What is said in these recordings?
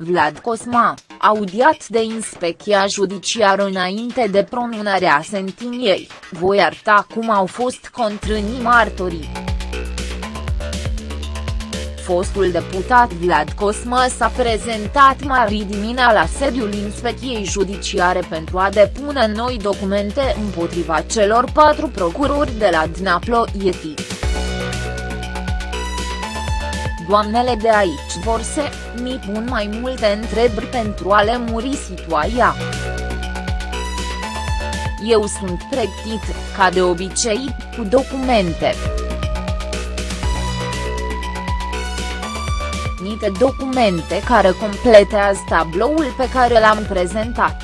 Vlad Cosma, audiat de inspecția judiciară înainte de pronunarea sentiniei, voi arta cum au fost contrânii martorii. Fostul deputat Vlad Cosma s-a prezentat marți dimina la sediul inspecției judiciare pentru a depune noi documente împotriva celor patru procurori de la Dnaplo Yeti. Doamnele de aici vor să mi pun mai multe întrebări pentru a muri situația. Eu sunt pregătit, ca de obicei, cu documente. Niște documente care completează tabloul pe care l-am prezentat.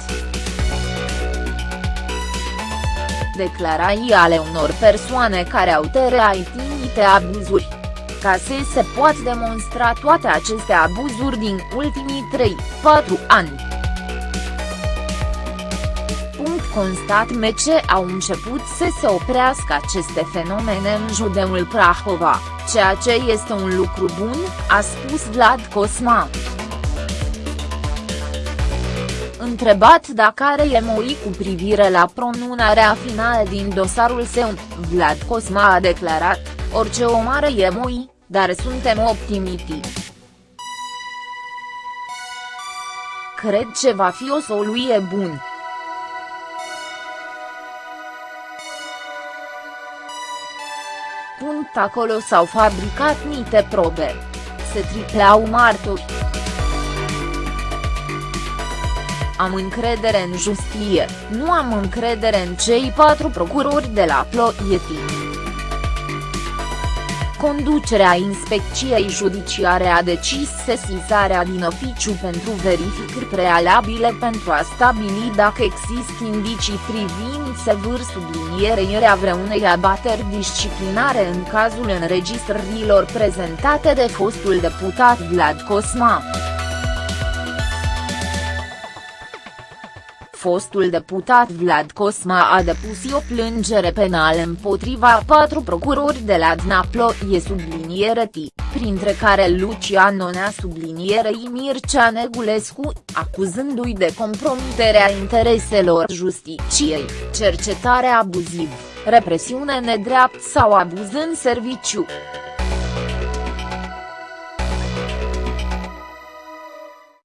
Declarații ale unor persoane care au teraitinite abuzuri ca să se poată demonstra toate aceste abuzuri din ultimii 3-4 ani. Punct constat mece au început să se oprească aceste fenomene în județul Prahova, ceea ce este un lucru bun, a spus Vlad Cosma. Întrebat dacă are emoi cu privire la pronunarea finală din dosarul său, Vlad Cosma a declarat, orice om are emoi, dar suntem optimiști. Cred ce va fi o soluție bună. Punct acolo s-au fabricat niște probe. Se tripleau martori. Am încredere în justie, nu am încredere în cei patru procurori de la Ploiești. Conducerea inspecției judiciare a decis sesizarea din oficiu pentru verificări prealabile pentru a stabili dacă există indicii privind sevâr sublinierea vreunei abateri disciplinare în cazul înregistrărilor prezentate de fostul deputat Vlad Cosma. Fostul deputat Vlad Cosma a depus o plângere penală împotriva patru procurori de la Dnaploie subliniere T, printre care Lucian Onea sublinierei Mircea Negulescu, acuzându-i de compromiterea intereselor justiciei, cercetare abuziv, represiune nedreapt sau abuz în serviciu.